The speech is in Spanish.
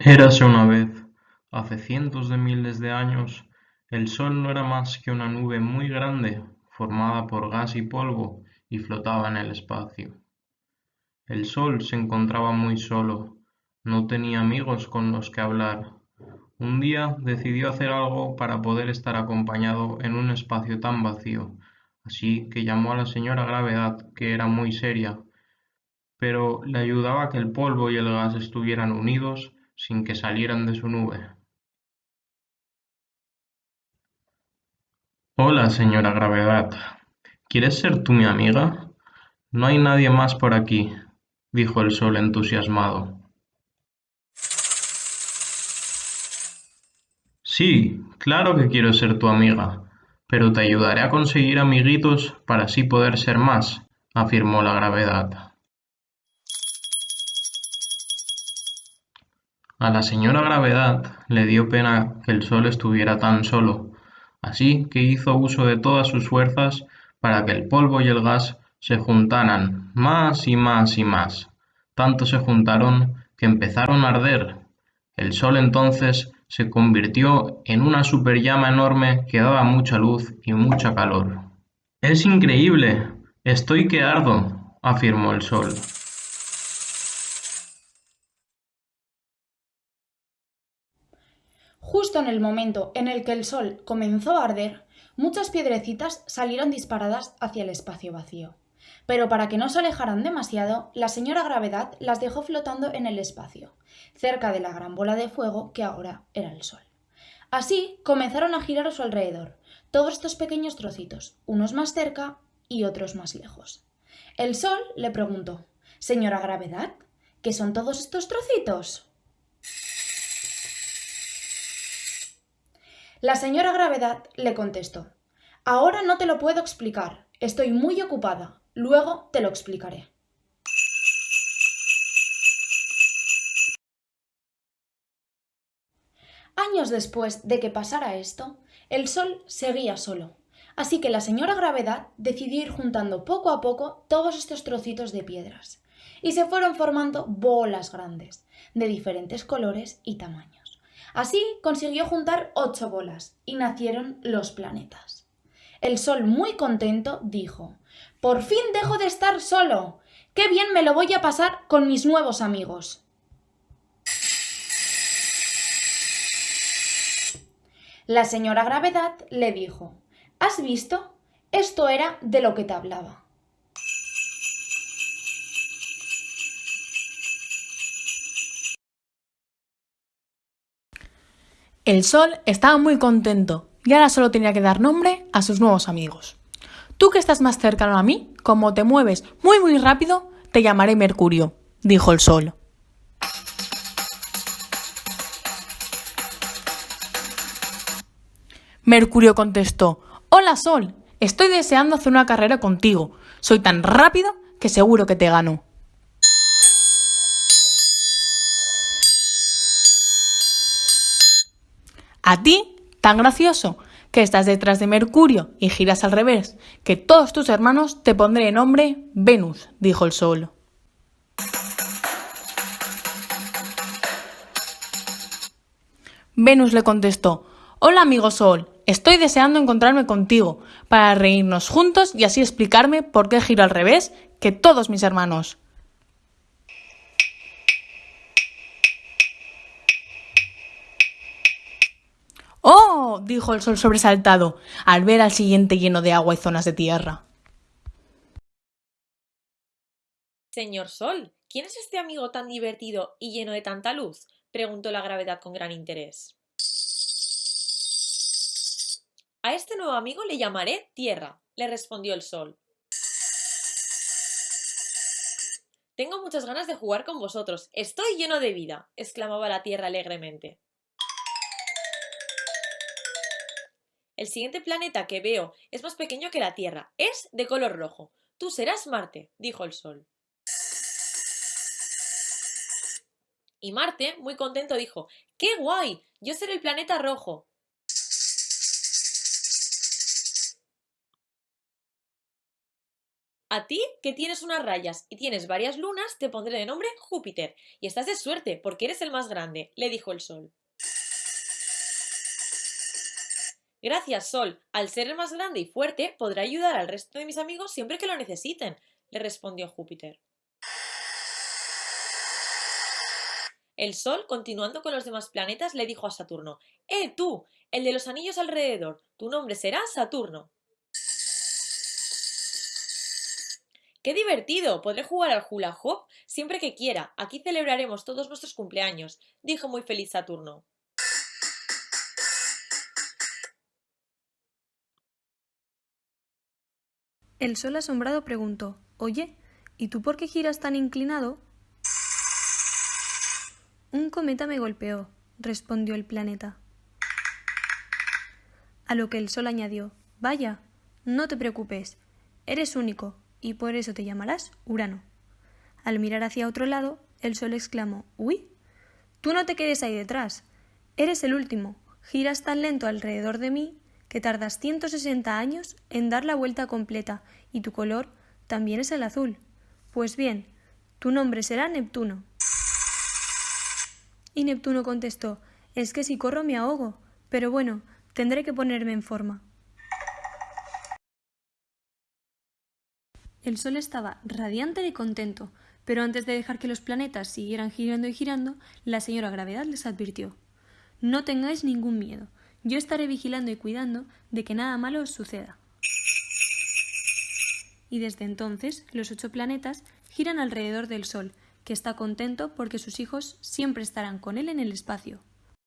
Érase una vez, hace cientos de miles de años, el Sol no era más que una nube muy grande formada por gas y polvo y flotaba en el espacio. El Sol se encontraba muy solo, no tenía amigos con los que hablar. Un día decidió hacer algo para poder estar acompañado en un espacio tan vacío, así que llamó a la señora Gravedad, que era muy seria, pero le ayudaba que el polvo y el gas estuvieran unidos sin que salieran de su nube. Hola, señora Gravedad. ¿Quieres ser tú mi amiga? No hay nadie más por aquí, dijo el sol entusiasmado. Sí, claro que quiero ser tu amiga, pero te ayudaré a conseguir amiguitos para así poder ser más, afirmó la gravedad. A la señora Gravedad le dio pena que el sol estuviera tan solo, así que hizo uso de todas sus fuerzas para que el polvo y el gas se juntaran más y más y más. Tanto se juntaron que empezaron a arder. El sol entonces se convirtió en una superllama enorme que daba mucha luz y mucha calor. Es increíble. Estoy que ardo, afirmó el sol. Justo en el momento en el que el sol comenzó a arder, muchas piedrecitas salieron disparadas hacia el espacio vacío. Pero para que no se alejaran demasiado, la señora Gravedad las dejó flotando en el espacio, cerca de la gran bola de fuego que ahora era el sol. Así comenzaron a girar a su alrededor, todos estos pequeños trocitos, unos más cerca y otros más lejos. El sol le preguntó, Señora Gravedad, ¿qué son todos estos trocitos? La señora Gravedad le contestó, Ahora no te lo puedo explicar, estoy muy ocupada, luego te lo explicaré. Años después de que pasara esto, el Sol seguía solo, así que la señora Gravedad decidió ir juntando poco a poco todos estos trocitos de piedras, y se fueron formando bolas grandes, de diferentes colores y tamaños. Así consiguió juntar ocho bolas y nacieron los planetas. El Sol, muy contento, dijo, Por fin dejo de estar solo. ¡Qué bien me lo voy a pasar con mis nuevos amigos! La señora Gravedad le dijo, ¿Has visto? Esto era de lo que te hablaba. El sol estaba muy contento y ahora solo tenía que dar nombre a sus nuevos amigos. Tú que estás más cercano a mí, como te mueves muy muy rápido, te llamaré Mercurio, dijo el sol. Mercurio contestó, Hola Sol, estoy deseando hacer una carrera contigo. Soy tan rápido que seguro que te gano. A ti, tan gracioso, que estás detrás de Mercurio y giras al revés, que todos tus hermanos te pondré nombre Venus, dijo el Sol. Venus le contestó, Hola amigo Sol, estoy deseando encontrarme contigo, para reírnos juntos y así explicarme por qué giro al revés que todos mis hermanos. Dijo el sol sobresaltado al ver al siguiente lleno de agua y zonas de tierra. Señor Sol, ¿quién es este amigo tan divertido y lleno de tanta luz? preguntó la gravedad con gran interés. A este nuevo amigo le llamaré Tierra, le respondió el Sol. Tengo muchas ganas de jugar con vosotros. Estoy lleno de vida, exclamaba la Tierra alegremente. El siguiente planeta que veo es más pequeño que la Tierra. Es de color rojo. Tú serás Marte, dijo el Sol. Y Marte, muy contento, dijo, ¡Qué guay! Yo seré el planeta rojo. A ti, que tienes unas rayas y tienes varias lunas, te pondré de nombre Júpiter. Y estás de suerte, porque eres el más grande, le dijo el Sol. Gracias, Sol. Al ser el más grande y fuerte, podré ayudar al resto de mis amigos siempre que lo necesiten, le respondió Júpiter. El Sol, continuando con los demás planetas, le dijo a Saturno ¡Eh, tú! El de los anillos alrededor. Tu nombre será Saturno. ¡Qué divertido! Podré jugar al hula hoop siempre que quiera. Aquí celebraremos todos nuestros cumpleaños, dijo muy feliz Saturno. El sol asombrado preguntó Oye, ¿y tú por qué giras tan inclinado? Un cometa me golpeó, respondió el planeta. A lo que el sol añadió Vaya, no te preocupes, eres único, y por eso te llamarás Urano. Al mirar hacia otro lado, el sol exclamó Uy, tú no te quedes ahí detrás, eres el último, giras tan lento alrededor de mí que tardas 160 años en dar la vuelta completa, y tu color también es el azul. Pues bien, tu nombre será Neptuno. Y Neptuno contestó Es que si corro me ahogo, pero bueno, tendré que ponerme en forma. El Sol estaba radiante y contento, pero antes de dejar que los planetas siguieran girando y girando, la señora Gravedad les advirtió No tengáis ningún miedo, yo estaré vigilando y cuidando de que nada malo os suceda. Y desde entonces los ocho planetas giran alrededor del Sol, que está contento porque sus hijos siempre estarán con él en el espacio.